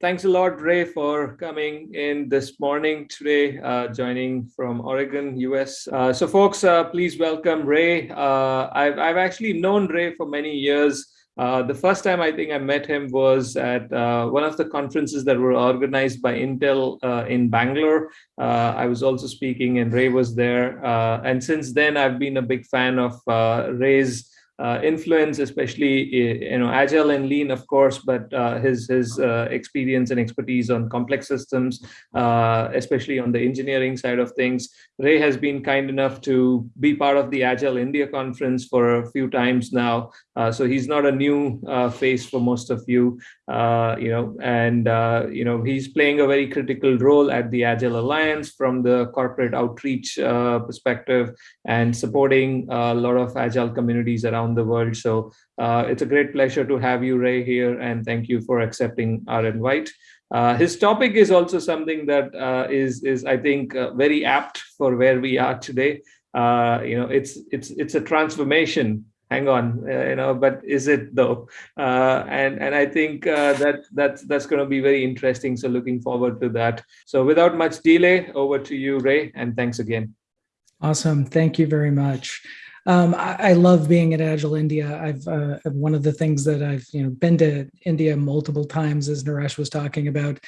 thanks a lot, Ray, for coming in this morning today, uh, joining from Oregon, US. Uh, so folks, uh, please welcome Ray. Uh, I've, I've actually known Ray for many years. Uh, the first time I think I met him was at uh, one of the conferences that were organized by Intel in Bangalore. I was also speaking and Ray was there. and since then, I've been a big fan of Ray's influence, especially you know agile and lean, of course, but uh, his his uh, experience and expertise on complex systems, uh, especially on the engineering side of things. Ray has been kind enough to be part of the Agile India conference for a few times now, uh, so he's not a new uh, face for most of you, you know, and you know he's playing a very critical role at the Agile Alliance from the corporate outreach perspective and supporting a lot of agile communities around around the world. So uh, it's a great pleasure to have you, Ray, here, and thank you for accepting our invite. Uh, his topic is also something that uh, is is, I think, uh, very apt for where we are today. Uh, you know, it's it's it's a transformation. Hang on, uh, you know, but is it though? and and I think that that's that's going to be very interesting. So looking forward to that. So without much delay, over to you, Ray, and thanks again. Awesome. Thank you very much. Um, I, I, love being at Agile India. I've uh, one of the things that I've you know been to India multiple times, as Naresh was talking about.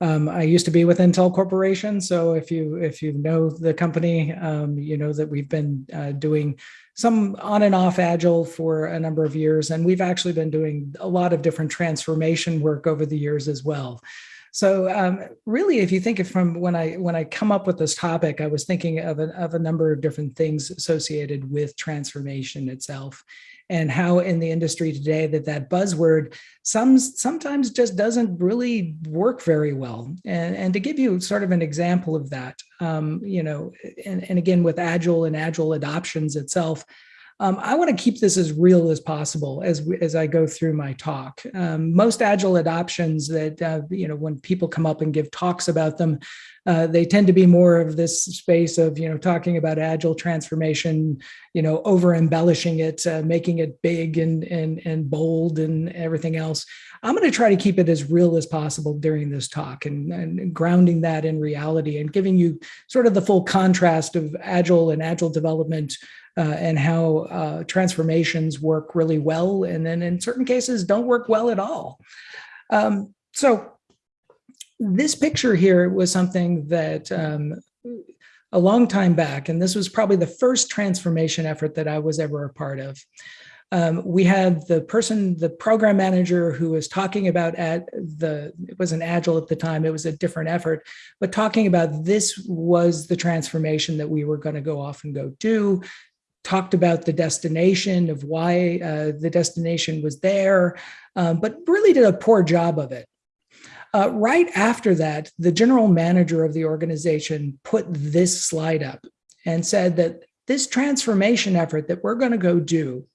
Um, I used to be with Intel Corporation, so if you if you know the company, um, you know that we've been uh, doing some on and off Agile for a number of years, and we've actually been doing a lot of different transformation work over the years as well. So um, really, if you think of from when I when I come up with this topic, I was thinking of a, of a number of different things associated with transformation itself and how in the industry today that that buzzword some, sometimes just doesn't really work very well. And, and to give you sort of an example of that, um, you know, and, and again, with Agile and Agile adoptions itself, um, I want to keep this as real as possible as, as I go through my talk. Um, most agile adoptions that, uh, you know, when people come up and give talks about them, uh, they tend to be more of this space of, you know, talking about agile transformation, you know, over embellishing it, uh, making it big and, and, and bold and everything else. I'm going to try to keep it as real as possible during this talk and, and grounding that in reality and giving you sort of the full contrast of agile and agile development uh, and how uh, transformations work really well, and then in certain cases don't work well at all. Um, so this picture here was something that um, a long time back, and this was probably the first transformation effort that I was ever a part of. Um, we had the person, the program manager who was talking about at the, it wasn't agile at the time, it was a different effort, but talking about this was the transformation that we were gonna go off and go do talked about the destination of why uh, the destination was there, um, but really did a poor job of it. Uh, right after that, the general manager of the organization put this slide up and said that this transformation effort that we're going to go do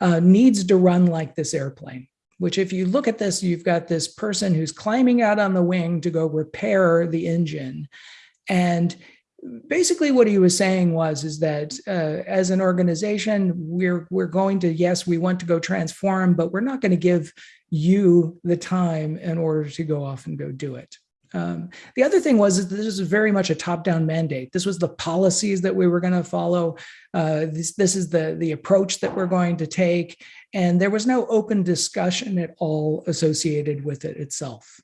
uh, needs to run like this airplane which if you look at this, you've got this person who's climbing out on the wing to go repair the engine. And basically what he was saying was is that uh, as an organization we're we're going to yes we want to go transform but we're not going to give you the time in order to go off and go do it um, the other thing was this is very much a top-down mandate. This was the policies that we were going to follow. Uh, this, this is the, the approach that we're going to take. And there was no open discussion at all associated with it itself.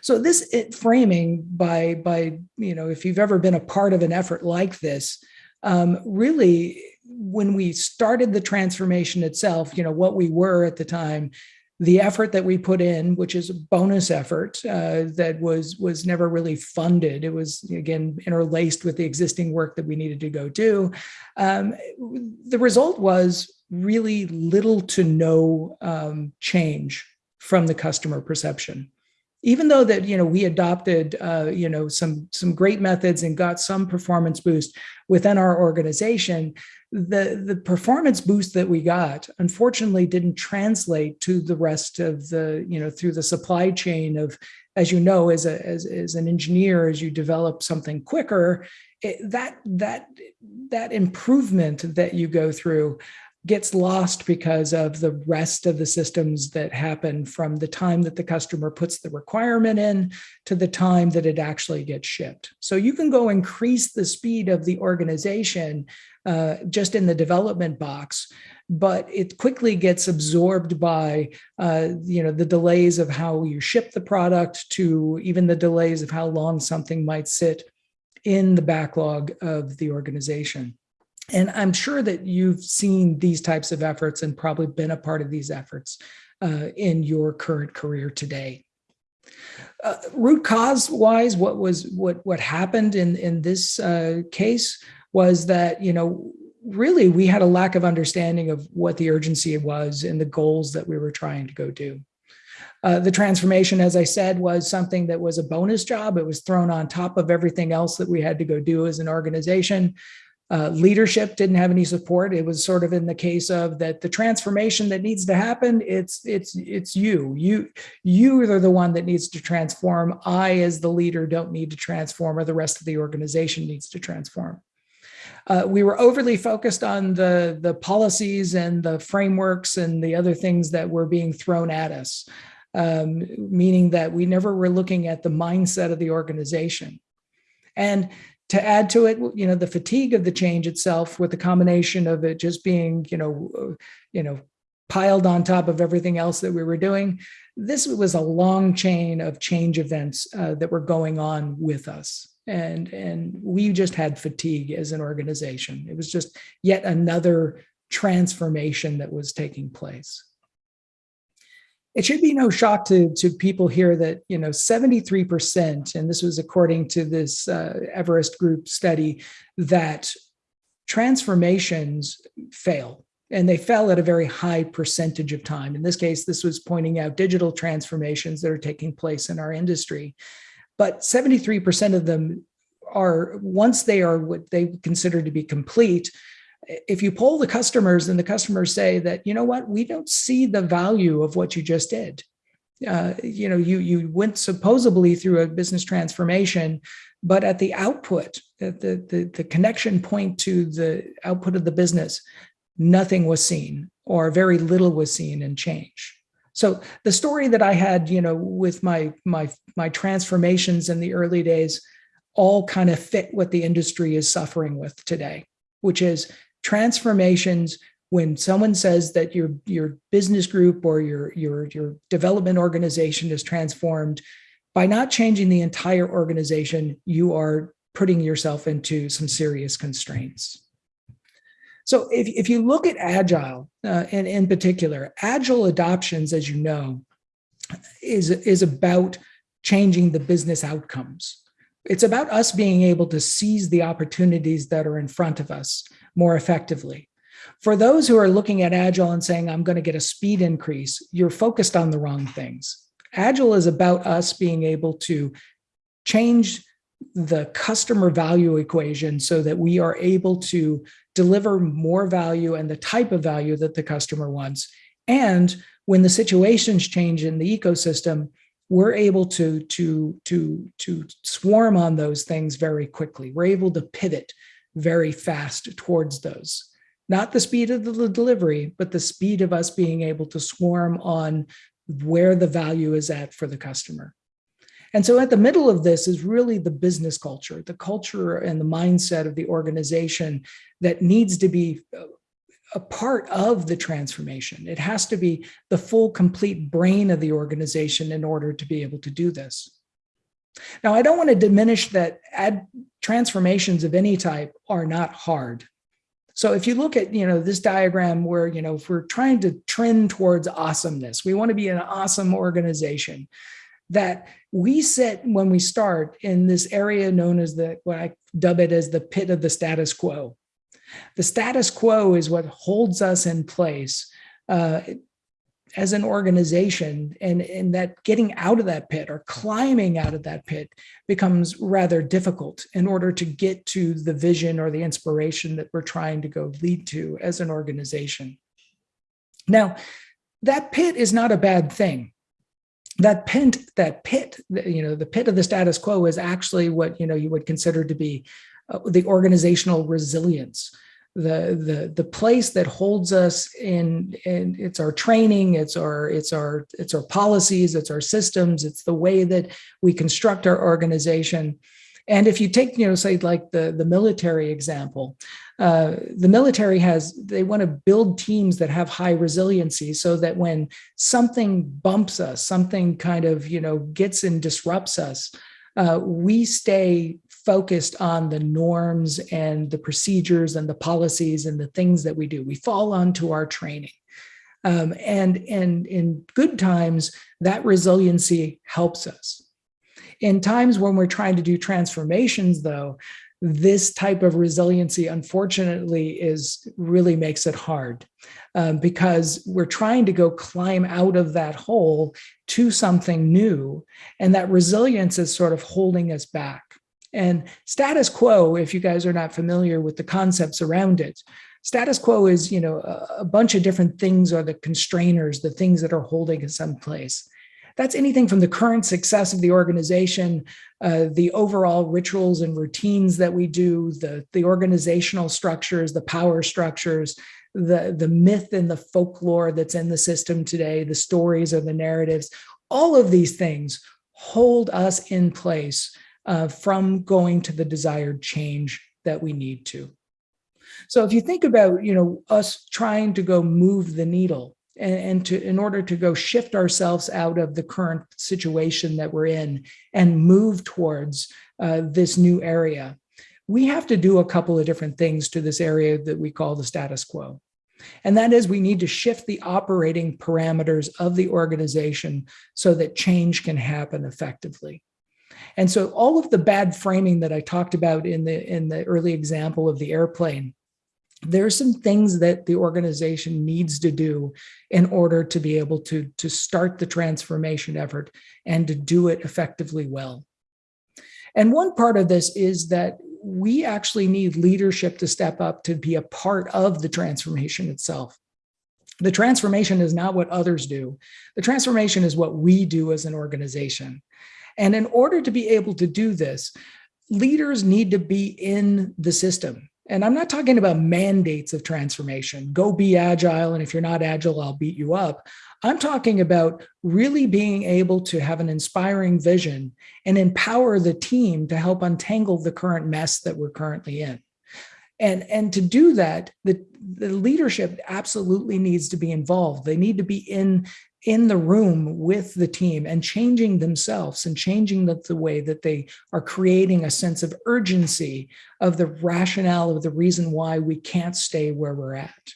So this it, framing by, by, you know, if you've ever been a part of an effort like this, um, really, when we started the transformation itself, you know, what we were at the time, the effort that we put in, which is a bonus effort uh, that was was never really funded. It was again interlaced with the existing work that we needed to go do. Um, the result was really little to no um, change from the customer perception even though that you know we adopted uh, you know some some great methods and got some performance boost within our organization the the performance boost that we got unfortunately didn't translate to the rest of the you know through the supply chain of as you know as a as, as an engineer as you develop something quicker it, that that that improvement that you go through gets lost because of the rest of the systems that happen from the time that the customer puts the requirement in to the time that it actually gets shipped. So you can go increase the speed of the organization uh, just in the development box, but it quickly gets absorbed by uh, you know the delays of how you ship the product to even the delays of how long something might sit in the backlog of the organization. And I'm sure that you've seen these types of efforts and probably been a part of these efforts uh, in your current career today. Uh, root cause wise, what was what what happened in in this uh, case was that you know really we had a lack of understanding of what the urgency was and the goals that we were trying to go do. Uh, the transformation, as I said, was something that was a bonus job. It was thrown on top of everything else that we had to go do as an organization. Uh, leadership didn't have any support. It was sort of in the case of that the transformation that needs to happen. It's it's it's you. You you are the one that needs to transform. I, as the leader, don't need to transform, or the rest of the organization needs to transform. Uh, we were overly focused on the the policies and the frameworks and the other things that were being thrown at us, um, meaning that we never were looking at the mindset of the organization. And to add to it, you know, the fatigue of the change itself with the combination of it just being, you know, you know, piled on top of everything else that we were doing, this was a long chain of change events uh, that were going on with us. And, and we just had fatigue as an organization. It was just yet another transformation that was taking place it should be no shock to, to people here that, you know, 73%, and this was according to this uh, Everest Group study, that transformations fail. And they fell at a very high percentage of time. In this case, this was pointing out digital transformations that are taking place in our industry. But 73% of them are, once they are what they consider to be complete, if you poll the customers and the customers say that, you know what, we don't see the value of what you just did. Uh, you know, you you went supposedly through a business transformation, but at the output, the, the, the connection point to the output of the business, nothing was seen or very little was seen in change. So the story that I had, you know, with my my my transformations in the early days, all kind of fit what the industry is suffering with today, which is transformations when someone says that your your business group or your your your development organization is transformed by not changing the entire organization you are putting yourself into some serious constraints. So if, if you look at agile uh, and in particular agile adoptions as you know is is about changing the business outcomes it's about us being able to seize the opportunities that are in front of us more effectively. For those who are looking at Agile and saying, I'm going to get a speed increase, you're focused on the wrong things. Agile is about us being able to change the customer value equation so that we are able to deliver more value and the type of value that the customer wants. And when the situations change in the ecosystem, we're able to, to, to, to swarm on those things very quickly. We're able to pivot very fast towards those. Not the speed of the delivery, but the speed of us being able to swarm on where the value is at for the customer. And so at the middle of this is really the business culture, the culture and the mindset of the organization that needs to be uh, a part of the transformation. It has to be the full, complete brain of the organization in order to be able to do this. Now, I don't want to diminish that ad transformations of any type are not hard. So if you look at, you know, this diagram where, you know, if we're trying to trend towards awesomeness, we want to be an awesome organization that we sit when we start in this area known as the, what I dub it as the pit of the status quo. The status quo is what holds us in place uh, as an organization and, and that getting out of that pit or climbing out of that pit becomes rather difficult in order to get to the vision or the inspiration that we're trying to go lead to as an organization. Now, that pit is not a bad thing. That pit, that pit, you know, the pit of the status quo is actually what, you know, you would consider to be uh, the organizational resilience the the the place that holds us in and it's our training it's our it's our it's our policies it's our systems it's the way that we construct our organization. And if you take you know say like the the military example uh, the military has they want to build teams that have high resiliency so that when something bumps us something kind of you know gets and disrupts us uh, we stay focused on the norms and the procedures and the policies and the things that we do. We fall onto our training. Um, and, and in good times, that resiliency helps us. In times when we're trying to do transformations, though, this type of resiliency, unfortunately, is really makes it hard um, because we're trying to go climb out of that hole to something new. And that resilience is sort of holding us back. And status quo, if you guys are not familiar with the concepts around it, status quo is, you know, a, bunch of different things are the constrainers, the things that are holding us in place. That's anything from the current success of the organization, uh, the overall rituals and routines that we do, the, the organizational structures, the power structures, the, the myth and the folklore that's in the system today, the stories or the narratives, all of these things hold us in place uh, from going to the desired change that we need to. So if you think about, you know, us trying to go move the needle and, and to in order to go shift ourselves out of the current situation that we're in and move towards uh, this new area, we have to do a couple of different things to this area that we call the status quo. And that is we need to shift the operating parameters of the organization so that change can happen effectively. And so all of the bad framing that I talked about in the, in the early example of the airplane, there are some things that the organization needs to do in order to be able to, to start the transformation effort and to do it effectively well. And one part of this is that we actually need leadership to step up to be a part of the transformation itself. The transformation is not what others do. The transformation is what we do as an organization. And in order to be able to do this, leaders need to be in the system. And I'm not talking about mandates of transformation. Go be agile. And if you're not agile, I'll beat you up. I'm talking about really being able to have an inspiring vision and empower the team to help untangle the current mess that we're currently in. And, and to do that, the, the leadership absolutely needs to be involved. They need to be in in the room with the team and changing themselves and changing the, the, way that they are creating a sense of urgency of the rationale of the reason why we can't stay where we're at.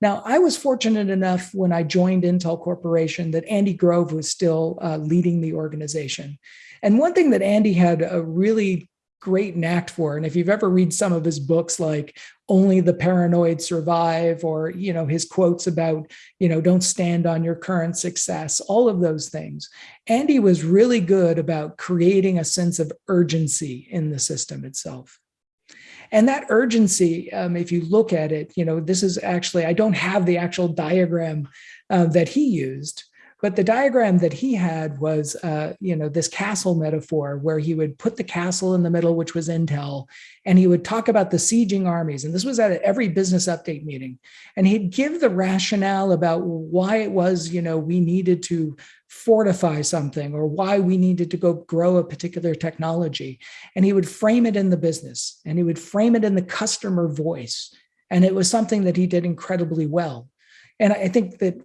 Now, I was fortunate enough when I joined Intel Corporation that Andy Grove was still uh, leading the organization. And one thing that Andy had a really great knack for. And if you've ever read some of his books, like Only the Paranoid Survive, or, you know, his quotes about, you know, don't stand on your current success, all of those things. Andy was really good about creating a sense of urgency in the system itself. And that urgency, um, if you look at it, you know, this is actually, I don't have the actual diagram uh, that he used, but the diagram that he had was, uh, you know, this castle metaphor where he would put the castle in the middle, which was Intel, and he would talk about the sieging armies. And this was at every business update meeting. And he'd give the rationale about why it was, you know, we needed to fortify something or why we needed to go grow a particular technology. And he would frame it in the business and he would frame it in the customer voice. And it was something that he did incredibly well. And I think that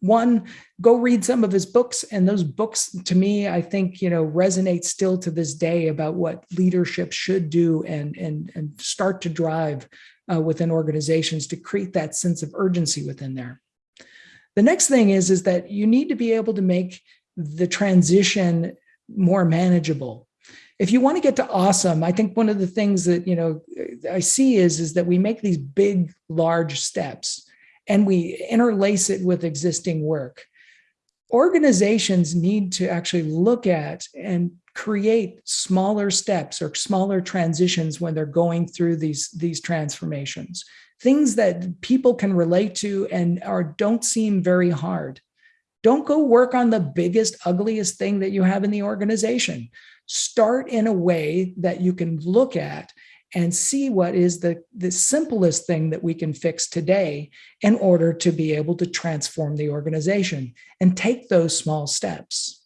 one go read some of his books. And those books to me i think you know resonate still to this day about what leadership should do and and and start to drive uh, within organizations to create that sense of urgency within there. The next thing is is that you need to be able to make the transition more manageable. If you want to get to awesome i think one of the things that you know i see is is that we make these big large steps and we interlace it with existing work. Organizations need to actually look at and create smaller steps or smaller transitions when they're going through these, these transformations. Things that people can relate to and are don't seem very hard. Don't go work on the biggest, ugliest thing that you have in the organization. Start in a way that you can look at and see what is the, the simplest thing that we can fix today in order to be able to transform the organization and take those small steps.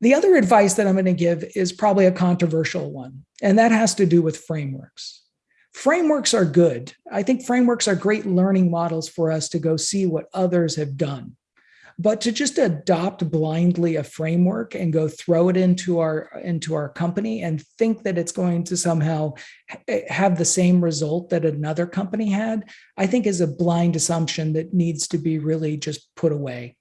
The other advice that I'm going to give is probably a controversial one, and that has to do with frameworks. Frameworks are good. I think frameworks are great learning models for us to go see what others have done. But to just adopt blindly a framework and go throw it into our into our company and think that it's going to somehow have the same result that another company had, I think is a blind assumption that needs to be really just put away.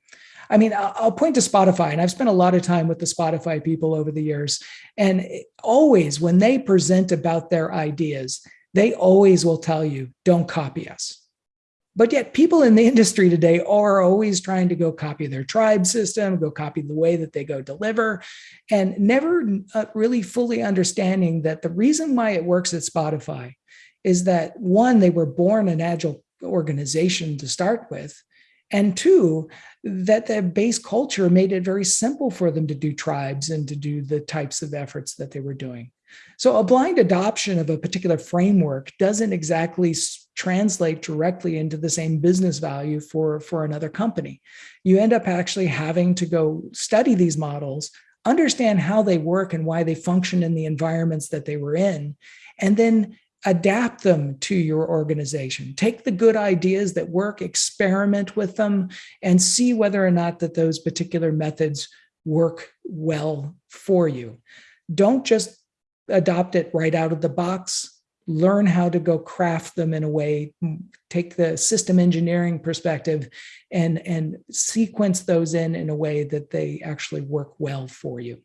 I mean, I'll point to Spotify, and I've spent a lot of time with the Spotify people over the years. And always, when they present about their ideas, they always will tell you, don't copy us. But yet, people in the industry today are always trying to go copy their tribe system, go copy the way that they go deliver, and never uh, really fully understanding that the reason why it works at Spotify is that one, they were born an agile organization to start with. And two, that the base culture made it very simple for them to do tribes and to do the types of efforts that they were doing. So a blind adoption of a particular framework doesn't exactly translate directly into the same business value for, for another company. You end up actually having to go study these models, understand how they work and why they function in the environments that they were in, and then adapt them to your organization. Take the good ideas that work, experiment with them, and see whether or not that those particular methods work well for you. Don't just adopt it right out of the box learn how to go craft them in a way, take the system engineering perspective and, and sequence those in in a way that they actually work well for you.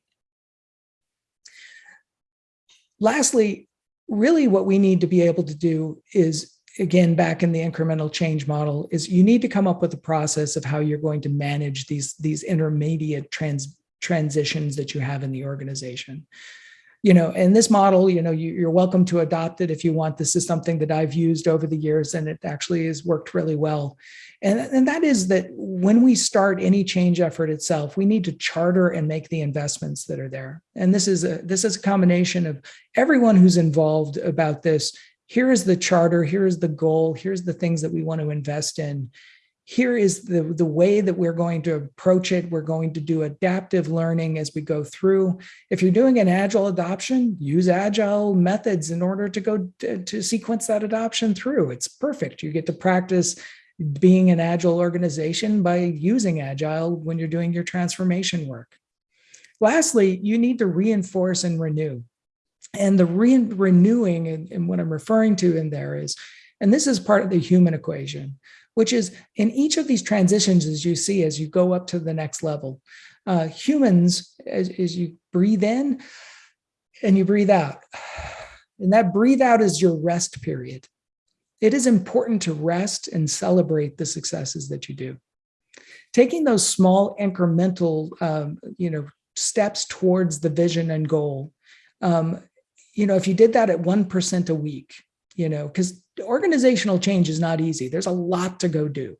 Lastly, really what we need to be able to do is again, back in the incremental change model is you need to come up with a process of how you're going to manage these, these intermediate trans, transitions that you have in the organization you know, in this model, you know, you, are welcome to adopt it if you want. This is something that I've used over the years and it actually has worked really well. And, and that is that when we start any change effort itself, we need to charter and make the investments that are there. And this is a this is a combination of everyone who's involved about this. Here is the charter, here is the goal, here's the things that we want to invest in here is the, the way that we're going to approach it. We're going to do adaptive learning as we go through. If you're doing an agile adoption, use agile methods in order to go to, sequence that adoption through. It's perfect. You get to practice being an agile organization by using agile when you're doing your transformation work. Lastly, you need to reinforce and renew. And the re renewing and, and what I'm referring to in there is, and this is part of the human equation which is in each of these transitions, as you see, as you go up to the next level, uh, humans, as, as you breathe in and you breathe out, and that breathe out is your rest period. It is important to rest and celebrate the successes that you do. Taking those small incremental, um, you know, steps towards the vision and goal. Um, you know, if you did that at 1% a week, you know, because organizational change is not easy. There's a lot to go do.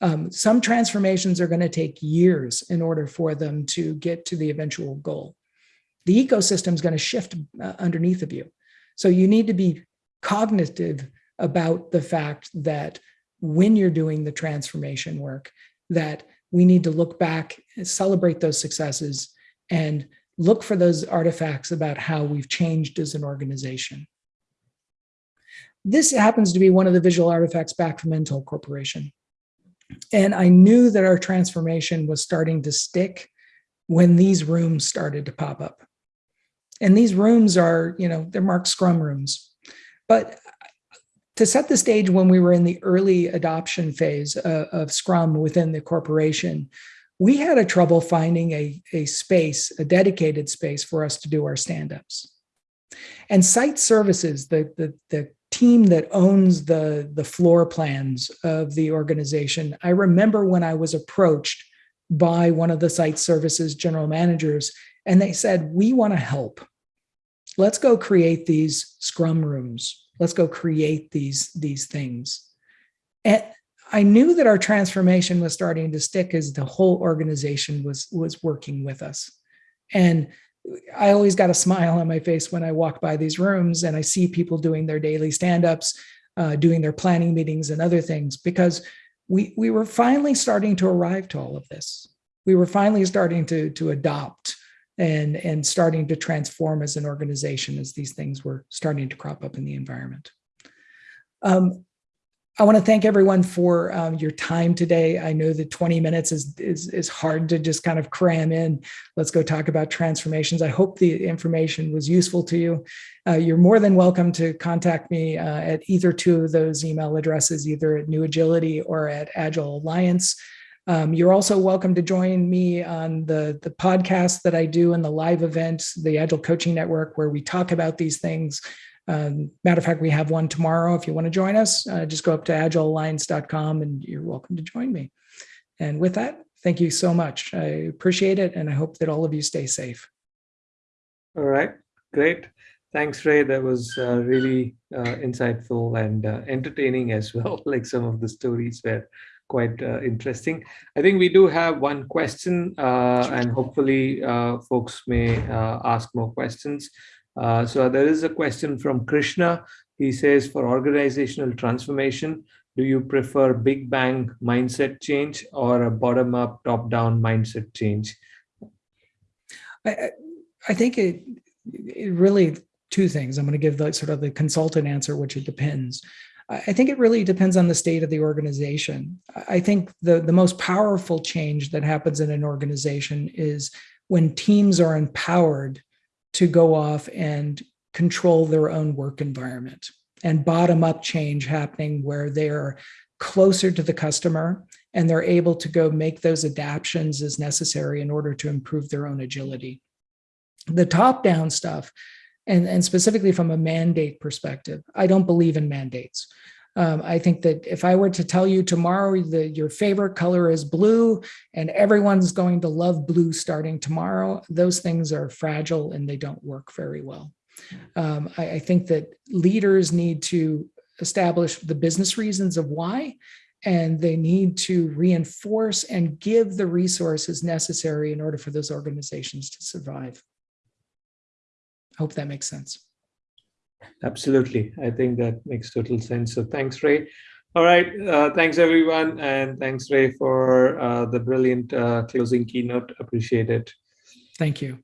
Um, some transformations are going to take years in order for them to get to the eventual goal. The ecosystem is going to shift uh, underneath of you. So you need to be cognitive about the fact that when you're doing the transformation work, that we need to look back, celebrate those successes, and look for those artifacts about how we've changed as an organization. This happens to be one of the visual artifacts back from Intel Corporation. And I knew that our transformation was starting to stick when these rooms started to pop up. And these rooms are, you know, they're marked Scrum rooms. But to set the stage when we were in the early adoption phase uh, of Scrum within the corporation, we had a trouble finding a, a space, a dedicated space for us to do our stand-ups. And site services, the, the, the team that owns the, the floor plans of the organization. I remember when I was approached by one of the site services general managers, and they said, we want to help. Let's go create these scrum rooms. Let's go create these, these things. And I knew that our transformation was starting to stick as the whole organization was, was working with us. And I always got a smile on my face when I walk by these rooms and I see people doing their daily stand-ups, uh, doing their planning meetings and other things, because we, we were finally starting to arrive to all of this. We were finally starting to, to adopt and, and starting to transform as an organization as these things were starting to crop up in the environment. Um, I want to thank everyone for um, your time today. I know that 20 minutes is, is, is hard to just kind of cram in. Let's go talk about transformations. I hope the information was useful to you. Uh, you're more than welcome to contact me uh, at either two of those email addresses, either at New Agility or at Agile Alliance. Um, you're also welcome to join me on the, the podcast that I do and the live events, the Agile Coaching Network, where we talk about these things um, matter of fact, we have one tomorrow. If you want to join us, uh, just go up to agilealliance.com and you're welcome to join me. And with that, thank you so much. I appreciate it. And I hope that all of you stay safe. All right, great. Thanks, Ray. That was uh, really uh, insightful and uh, entertaining as well. like some of the stories were quite uh, interesting. I think we do have one question uh, and hopefully folks may ask more questions. Uh, so there is a question from Krishna. He says, for organizational transformation, do you prefer big bang mindset change or a bottom up, top down mindset change? I, I think it, it really two things. I'm going to give the sort of the consultant answer, which it depends. I think it really depends on the state of the organization. I think the, the most powerful change that happens in an organization is when teams are empowered to go off and control their own work environment and bottom up change happening where they're closer to the customer and they're able to go make those adaptations as necessary in order to improve their own agility. The top down stuff, and, and specifically from a mandate perspective, I don't believe in mandates. Um, I think that if I were to tell you tomorrow that your favorite color is blue and everyone's going to love blue starting tomorrow, those things are fragile and they don't work very well. Um, I, I think that leaders need to establish the business reasons of why, and they need to reinforce and give the resources necessary in order for those organizations to survive. I hope that makes sense. Absolutely. I think that makes total sense. So thanks, Ray. All right. Uh, thanks, everyone. And thanks, Ray, for uh, the brilliant uh, closing keynote. Appreciate it. Thank you.